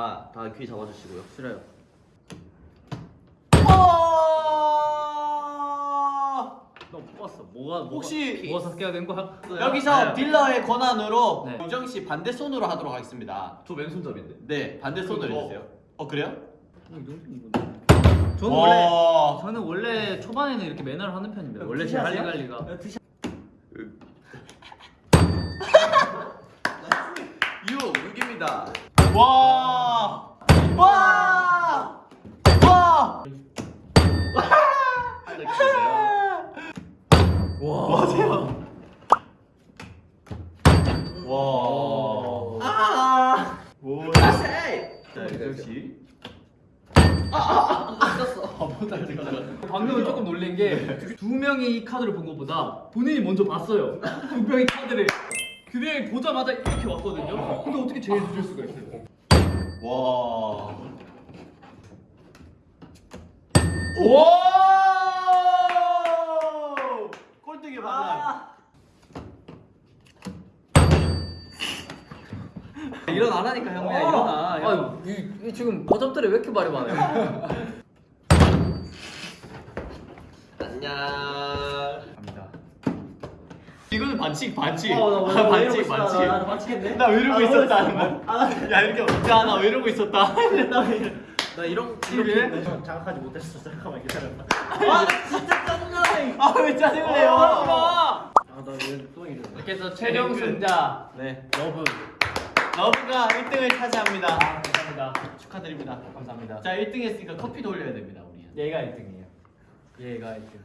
다, 다귀 잡아주시고요. 싫어요. 너못 봤어. 뭐가 뭐가- 혹시 뭐가 삭제가 된 거야? 여기서 네. 딜러의 권한으로 네. 우정 씨 반대 손으로 하도록 하겠습니다. 저 왼손잡인데. 네, 반대 손으로 어. 해주세요. 어 그래요? 어, 저는 원래 와. 저는 원래 초반에는 이렇게 매너를 하는 편입니다. 원래 제 할리 갈리가 유, 6입니다. 와. 와. 와. 와. 맞아요. 와. 아. 오. 자, 우정 씨. 방금은 조금 놀란 게 두 명이 이 카드를 본 것보다 본인이 먼저 봤어요. 두 명이 카드를 두 명이 보자마자 이렇게 왔거든요. 근데 어떻게 제일 늦을 수가 있어요? 와. 와! 꼴등이 반응. 일어나 라니까 형이야, 일어나. 아, 이, 이 지금 버접들이 왜 이렇게 말이 많아요? 안녕. 이거는 반칙 반칙. 어, 나 아, 왜 반칙 이러고 있어? 반칙. 나 반칙했네? 나왜 이러고 아, 있었다. 아, 야 이렇게 야나 왜 이러고 있었다. 나 이런? 이렇게 장악하지 못했어. 잠깐만 기다려봐. 아 진짜 짜증나. 아왜 짜증을 내요? 아, 아나왜또 이래? 이렇게 해서 최종 승자 네. 러브 러브가 1등을 차지합니다. 아, 감사합니다. 축하드립니다. 감사합니다. 자 1등 했으니까 커피도 올려야 됩니다 우리. 얘가 1등이에요. 얘가 1등.